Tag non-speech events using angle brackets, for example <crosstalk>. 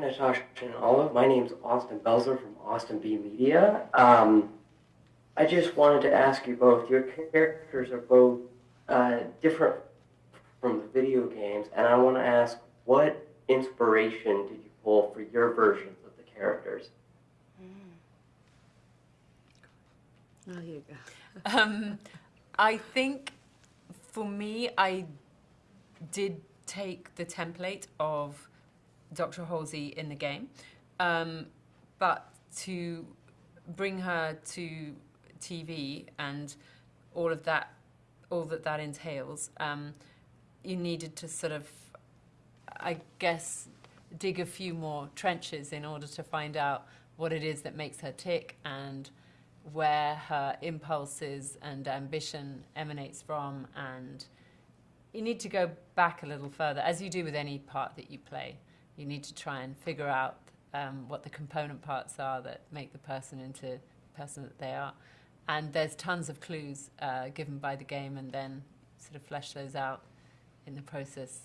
Natascha and Olive. My name's Austin Belzer from Austin B Media. Um, I just wanted to ask you both. Your characters are both uh, different from the video games, and I want to ask what inspiration did you pull for your versions of the characters? Oh, here you go. <laughs> Um, I think for me, I did take the template of Dr. Halsey in the game, um, but to bring her to TV and all of that, all that that entails, um, you needed to sort of, I guess, dig a few more trenches in order to find out what it is that makes her tick and where her impulses and ambition emanates from and you need to go back a little further as you do with any part that you play you need to try and figure out um, what the component parts are that make the person into the person that they are. And there's tons of clues uh, given by the game and then sort of flesh those out in the process